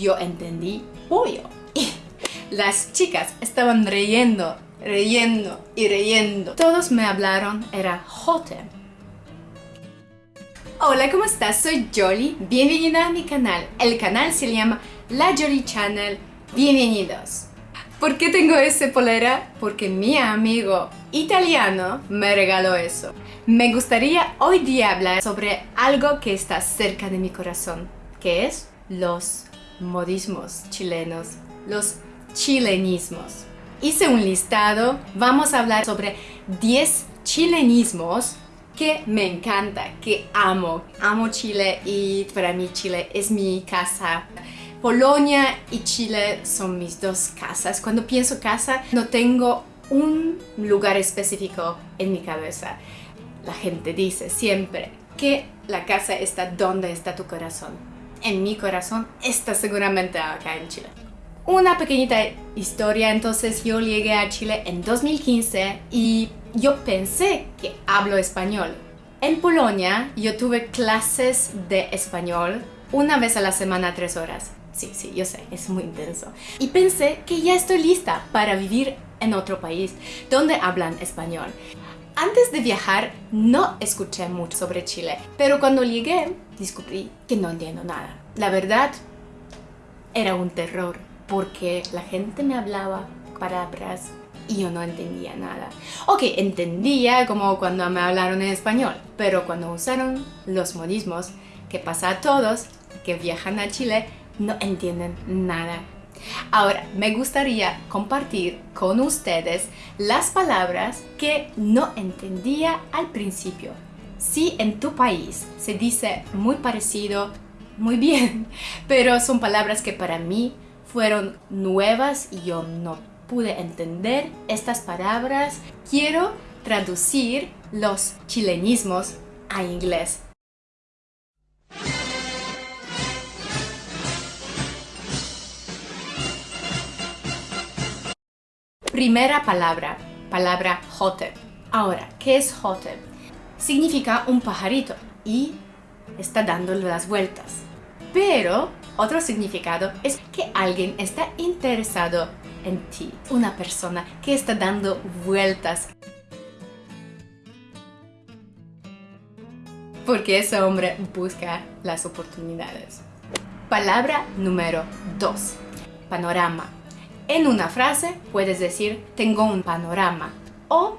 yo entendí pollo. Y las chicas estaban reyendo, reyendo y reyendo. Todos me hablaron, era jote. Hola, ¿cómo estás? Soy Jolly. Bienvenida a mi canal. El canal se llama La Jolly Channel. Bienvenidos. ¿Por qué tengo ese polera? Porque mi amigo italiano me regaló eso. Me gustaría hoy día hablar sobre algo que está cerca de mi corazón, que es los modismos chilenos, los chilenismos. Hice un listado, vamos a hablar sobre 10 chilenismos que me encanta, que amo. Amo Chile y para mí Chile es mi casa. Polonia y Chile son mis dos casas. Cuando pienso casa no tengo un lugar específico en mi cabeza. La gente dice siempre que la casa está donde está tu corazón. En mi corazón está seguramente acá en Chile. Una pequeñita historia, entonces yo llegué a Chile en 2015 y yo pensé que hablo español. En Polonia yo tuve clases de español una vez a la semana, tres horas. Sí, sí, yo sé, es muy intenso. Y pensé que ya estoy lista para vivir en otro país donde hablan español. Antes de viajar no escuché mucho sobre Chile, pero cuando llegué descubrí que no entiendo nada. La verdad, era un terror porque la gente me hablaba palabras y yo no entendía nada. Ok, entendía como cuando me hablaron en español, pero cuando usaron los modismos, que pasa a todos que viajan a Chile, no entienden nada. Ahora, me gustaría compartir con ustedes las palabras que no entendía al principio. Si en tu país se dice muy parecido, muy bien, pero son palabras que para mí fueron nuevas y yo no pude entender estas palabras, quiero traducir los chilenismos a inglés. Primera palabra, palabra jote. Ahora, ¿qué es jote? Significa un pajarito y está dando las vueltas. Pero otro significado es que alguien está interesado en ti. Una persona que está dando vueltas. Porque ese hombre busca las oportunidades. Palabra número 2. Panorama. En una frase puedes decir tengo un panorama o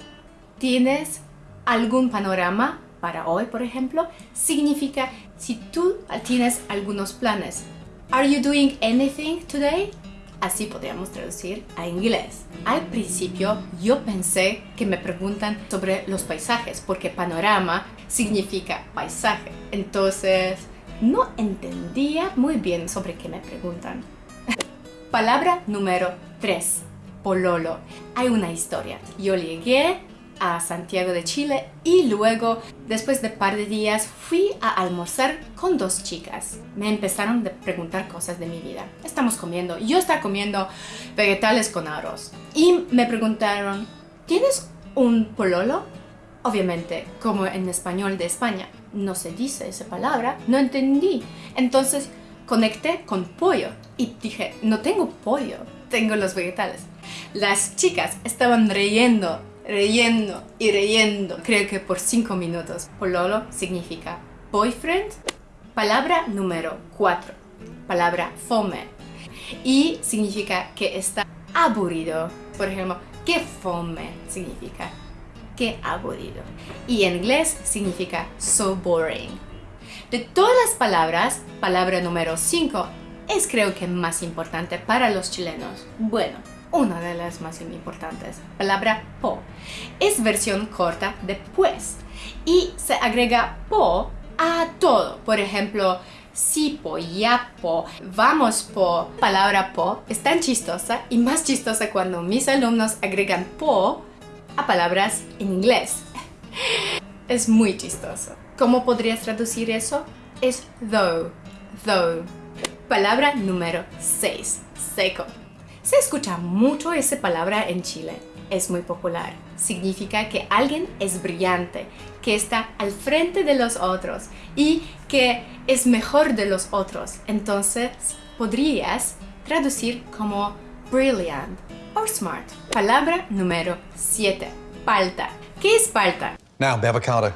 tienes algún panorama para hoy, por ejemplo, significa si tú tienes algunos planes. Are you doing anything today? Así podríamos traducir a inglés. Al principio yo pensé que me preguntan sobre los paisajes porque panorama significa paisaje. Entonces no entendía muy bien sobre qué me preguntan. Palabra número 3. Pololo. Hay una historia. Yo llegué a Santiago de Chile y luego, después de par de días, fui a almorzar con dos chicas. Me empezaron a preguntar cosas de mi vida. Estamos comiendo, yo estaba comiendo vegetales con arroz y me preguntaron, ¿tienes un pololo? Obviamente, como en español de España no se dice esa palabra, no entendí. Entonces conecté con pollo y dije, no tengo pollo, tengo los vegetales. Las chicas estaban riendo reyendo y reyendo, creo que por 5 minutos. Pololo significa boyfriend. Palabra número 4, palabra fome. Y significa que está aburrido. Por ejemplo, que fome significa que aburrido. Y en inglés significa so boring. De todas las palabras, palabra número 5 es creo que más importante para los chilenos. Bueno, una de las más importantes, palabra po. Es versión corta de pues y se agrega po a todo. Por ejemplo, si po, ya po, vamos po. Palabra po es tan chistosa y más chistosa cuando mis alumnos agregan po a palabras en inglés. Es muy chistoso. ¿Cómo podrías traducir eso? Es though, though. Palabra número 6, seco. Se escucha mucho esa palabra en Chile. es muy popular. Significa que alguien es brillante, que está al frente de los otros y que es mejor de los otros. Entonces podrías traducir como brilliant or smart. Palabra número 7. Palta. ¿Qué es palta? Now, the avocado.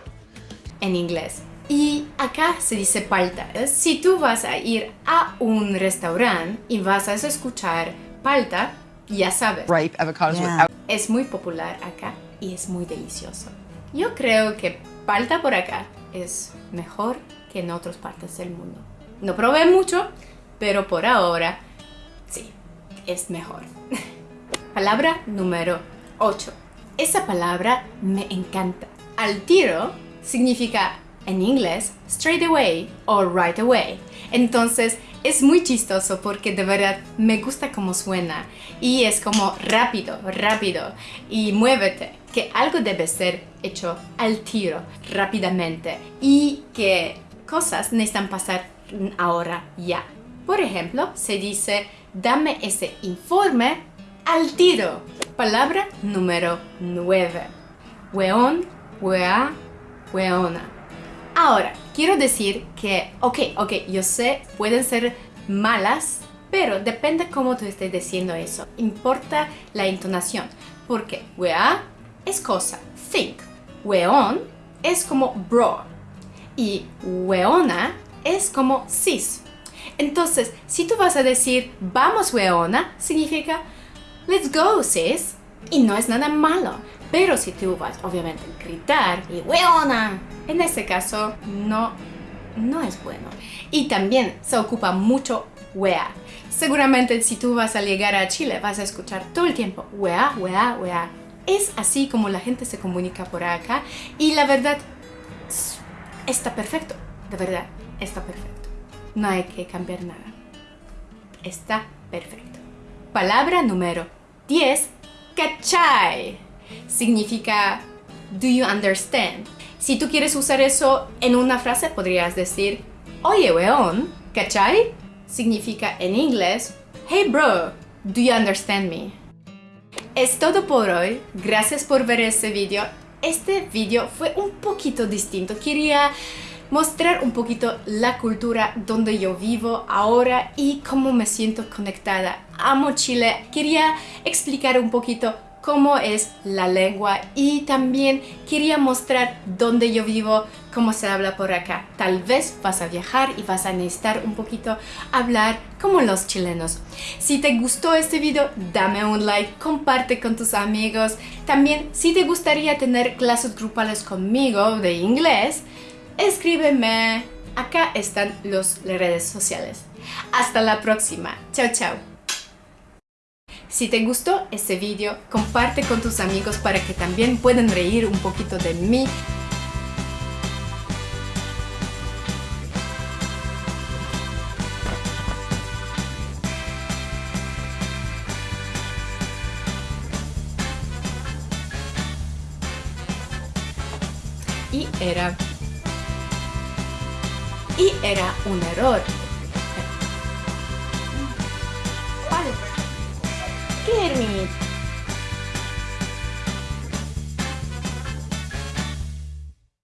En inglés. Y acá se dice palta. Si tú vas a ir a un restaurante y vas a escuchar palta, ya sabes. Ripe avocados Yeah. without Es muy popular acá y es muy delicioso. Yo creo que palta por acá es mejor que en otras partes del mundo. No probé mucho, pero por ahora sí, es mejor. palabra número 8. Esa palabra me encanta. Al tiro significa en inglés straight away o right away. Entonces es muy chistoso porque de verdad me gusta cómo suena y es como rápido, rápido y muévete, que algo debe ser hecho al tiro, rápidamente y que cosas necesitan pasar ahora ya. Por ejemplo, se dice dame ese informe al tiro. Palabra número 9. Weón, wea, weona. Ahora, quiero decir que, ok, ok, yo sé, pueden ser malas, pero depende cómo tú estés diciendo eso. Importa la entonación, porque wea es cosa, think. Weón es como bro. Y weona es como sis. Entonces, si tú vas a decir vamos weona, significa let's go sis. Y no es nada malo. Pero si tú vas, obviamente, a gritar y weona, en ese caso no, no es bueno. Y también se ocupa mucho wea. Seguramente si tú vas a llegar a Chile vas a escuchar todo el tiempo wea, wea, wea. Es así como la gente se comunica por acá y la verdad está perfecto. De verdad, está perfecto. No hay que cambiar nada. Está perfecto. Palabra número 10. Cachai. Significa do you understand? Si tú quieres usar eso en una frase, podrías decir Oye, weón, ¿cachai? Significa en inglés Hey bro, do you understand me? Es todo por hoy. Gracias por ver este video. Este video fue un poquito distinto. Quería mostrar un poquito la cultura donde yo vivo ahora y cómo me siento conectada. Amo Chile. Quería explicar un poquito cómo es la lengua y también quería mostrar dónde yo vivo, cómo se habla por acá. Tal vez vas a viajar y vas a necesitar un poquito hablar como los chilenos. Si te gustó este video, dame un like, comparte con tus amigos. También, si te gustaría tener clases grupales conmigo de inglés, escríbeme. Acá están las redes sociales. Hasta la próxima. Chao, chao. Si te gustó este video, comparte con tus amigos para que también puedan reír un poquito de mí. Y era... Y era un error. scared me.